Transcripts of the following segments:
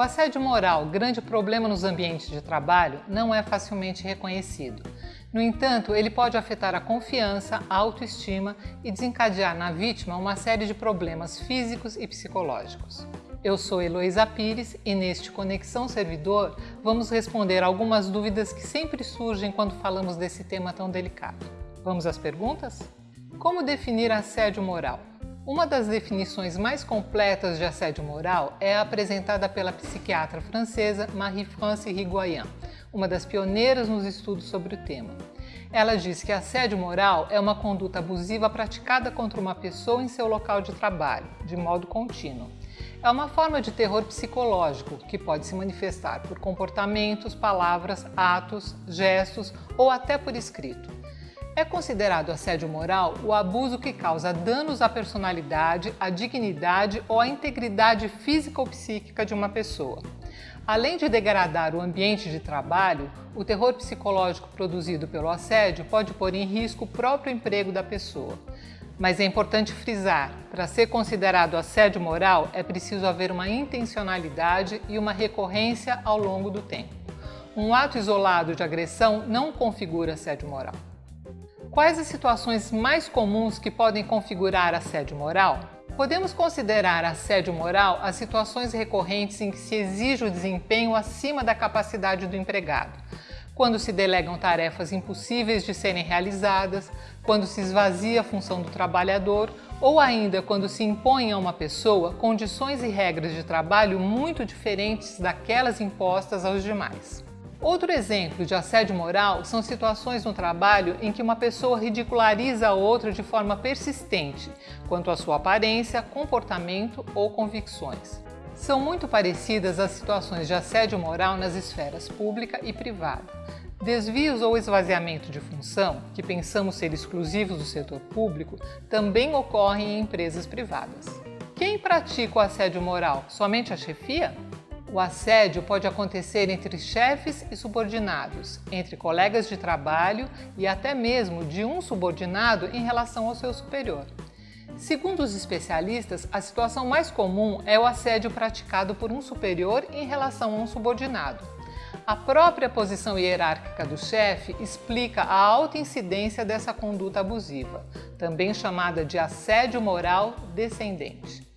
O assédio moral, grande problema nos ambientes de trabalho, não é facilmente reconhecido. No entanto, ele pode afetar a confiança, a autoestima e desencadear na vítima uma série de problemas físicos e psicológicos. Eu sou Heloísa Pires e neste Conexão Servidor vamos responder algumas dúvidas que sempre surgem quando falamos desse tema tão delicado. Vamos às perguntas? Como definir assédio moral? Uma das definições mais completas de assédio moral é apresentada pela psiquiatra francesa Marie-France Rigoyen, uma das pioneiras nos estudos sobre o tema. Ela diz que assédio moral é uma conduta abusiva praticada contra uma pessoa em seu local de trabalho, de modo contínuo. É uma forma de terror psicológico que pode se manifestar por comportamentos, palavras, atos, gestos ou até por escrito. É considerado assédio moral o abuso que causa danos à personalidade, à dignidade ou à integridade física ou psíquica de uma pessoa. Além de degradar o ambiente de trabalho, o terror psicológico produzido pelo assédio pode pôr em risco o próprio emprego da pessoa. Mas é importante frisar, para ser considerado assédio moral é preciso haver uma intencionalidade e uma recorrência ao longo do tempo. Um ato isolado de agressão não configura assédio moral. Quais as situações mais comuns que podem configurar assédio moral? Podemos considerar assédio moral as situações recorrentes em que se exige o desempenho acima da capacidade do empregado, quando se delegam tarefas impossíveis de serem realizadas, quando se esvazia a função do trabalhador ou ainda quando se impõe a uma pessoa condições e regras de trabalho muito diferentes daquelas impostas aos demais. Outro exemplo de assédio moral são situações no trabalho em que uma pessoa ridiculariza a outra de forma persistente quanto à sua aparência, comportamento ou convicções. São muito parecidas as situações de assédio moral nas esferas pública e privada. Desvios ou esvaziamento de função, que pensamos ser exclusivos do setor público, também ocorrem em empresas privadas. Quem pratica o assédio moral? Somente a chefia? O assédio pode acontecer entre chefes e subordinados, entre colegas de trabalho e até mesmo de um subordinado em relação ao seu superior. Segundo os especialistas, a situação mais comum é o assédio praticado por um superior em relação a um subordinado. A própria posição hierárquica do chefe explica a alta incidência dessa conduta abusiva, também chamada de assédio moral descendente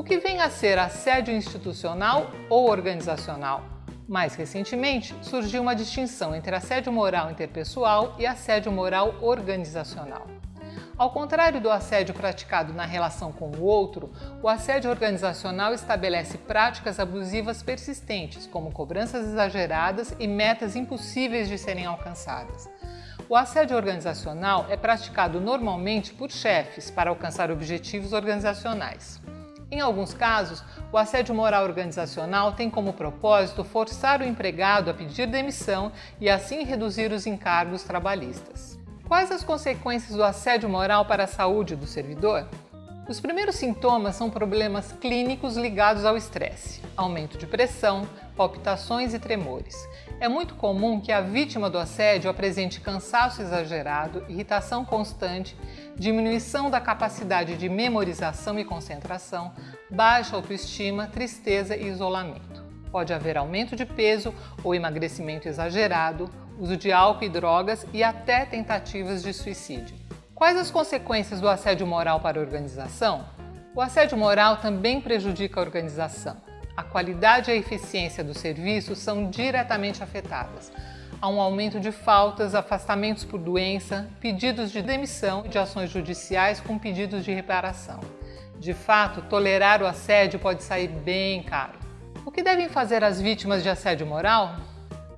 o que vem a ser assédio institucional ou organizacional. Mais recentemente, surgiu uma distinção entre assédio moral interpessoal e assédio moral organizacional. Ao contrário do assédio praticado na relação com o outro, o assédio organizacional estabelece práticas abusivas persistentes, como cobranças exageradas e metas impossíveis de serem alcançadas. O assédio organizacional é praticado normalmente por chefes para alcançar objetivos organizacionais. Em alguns casos, o assédio moral organizacional tem como propósito forçar o empregado a pedir demissão e assim reduzir os encargos trabalhistas. Quais as consequências do assédio moral para a saúde do servidor? Os primeiros sintomas são problemas clínicos ligados ao estresse, aumento de pressão, palpitações e tremores. É muito comum que a vítima do assédio apresente cansaço exagerado, irritação constante, diminuição da capacidade de memorização e concentração, baixa autoestima, tristeza e isolamento. Pode haver aumento de peso ou emagrecimento exagerado, uso de álcool e drogas e até tentativas de suicídio. Quais as consequências do assédio moral para a organização? O assédio moral também prejudica a organização. A qualidade e a eficiência do serviço são diretamente afetadas há um aumento de faltas, afastamentos por doença, pedidos de demissão e de ações judiciais com pedidos de reparação. De fato, tolerar o assédio pode sair bem caro. O que devem fazer as vítimas de assédio moral?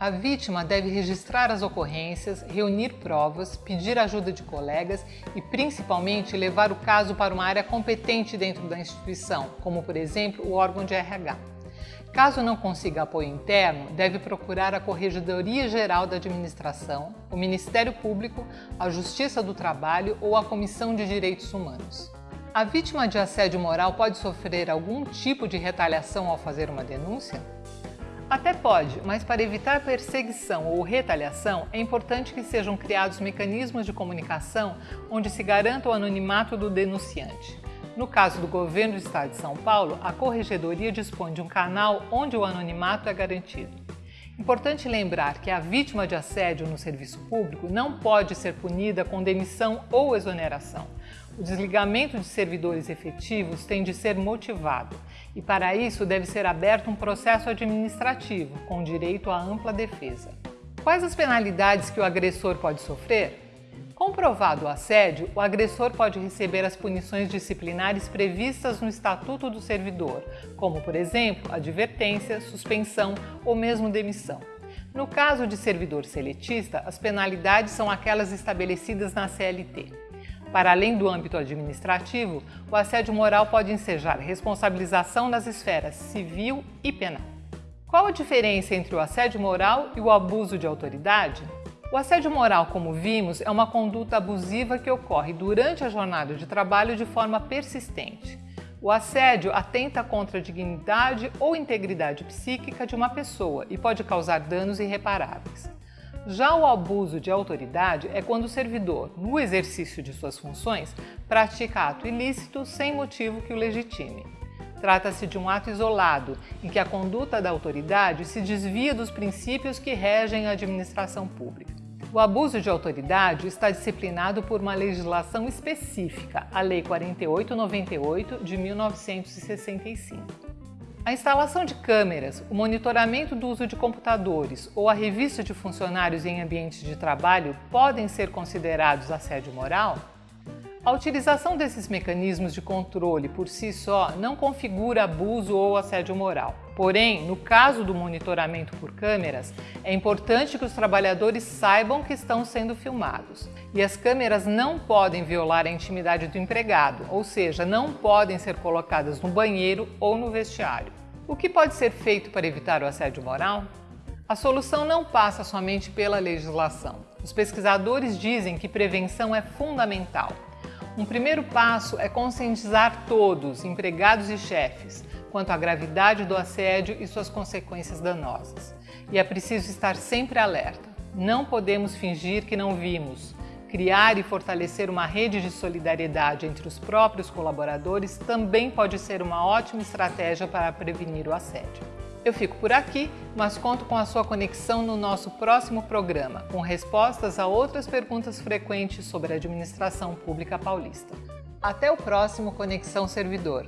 A vítima deve registrar as ocorrências, reunir provas, pedir ajuda de colegas e, principalmente, levar o caso para uma área competente dentro da instituição, como, por exemplo, o órgão de RH. Caso não consiga apoio interno, deve procurar a Corregedoria Geral da Administração, o Ministério Público, a Justiça do Trabalho ou a Comissão de Direitos Humanos. A vítima de assédio moral pode sofrer algum tipo de retaliação ao fazer uma denúncia? Até pode, mas para evitar perseguição ou retaliação, é importante que sejam criados mecanismos de comunicação onde se garanta o anonimato do denunciante. No caso do governo do estado de São Paulo, a corregedoria dispõe de um canal onde o anonimato é garantido. Importante lembrar que a vítima de assédio no serviço público não pode ser punida com demissão ou exoneração. O desligamento de servidores efetivos tem de ser motivado e, para isso, deve ser aberto um processo administrativo com direito à ampla defesa. Quais as penalidades que o agressor pode sofrer? Comprovado o assédio, o agressor pode receber as punições disciplinares previstas no Estatuto do Servidor, como, por exemplo, advertência, suspensão ou mesmo demissão. No caso de servidor seletista, as penalidades são aquelas estabelecidas na CLT. Para além do âmbito administrativo, o assédio moral pode ensejar responsabilização nas esferas civil e penal. Qual a diferença entre o assédio moral e o abuso de autoridade? O assédio moral, como vimos, é uma conduta abusiva que ocorre durante a jornada de trabalho de forma persistente. O assédio atenta contra a dignidade ou integridade psíquica de uma pessoa e pode causar danos irreparáveis. Já o abuso de autoridade é quando o servidor, no exercício de suas funções, pratica ato ilícito sem motivo que o legitime. Trata-se de um ato isolado, em que a conduta da autoridade se desvia dos princípios que regem a administração pública. O abuso de autoridade está disciplinado por uma legislação específica, a Lei 4898 de 1965. A instalação de câmeras, o monitoramento do uso de computadores ou a revista de funcionários em ambientes de trabalho podem ser considerados assédio moral? A utilização desses mecanismos de controle por si só não configura abuso ou assédio moral. Porém, no caso do monitoramento por câmeras, é importante que os trabalhadores saibam que estão sendo filmados. E as câmeras não podem violar a intimidade do empregado, ou seja, não podem ser colocadas no banheiro ou no vestiário. O que pode ser feito para evitar o assédio moral? A solução não passa somente pela legislação. Os pesquisadores dizem que prevenção é fundamental. Um primeiro passo é conscientizar todos, empregados e chefes, quanto à gravidade do assédio e suas consequências danosas. E é preciso estar sempre alerta. Não podemos fingir que não vimos. Criar e fortalecer uma rede de solidariedade entre os próprios colaboradores também pode ser uma ótima estratégia para prevenir o assédio. Eu fico por aqui, mas conto com a sua conexão no nosso próximo programa, com respostas a outras perguntas frequentes sobre a administração pública paulista. Até o próximo Conexão Servidor.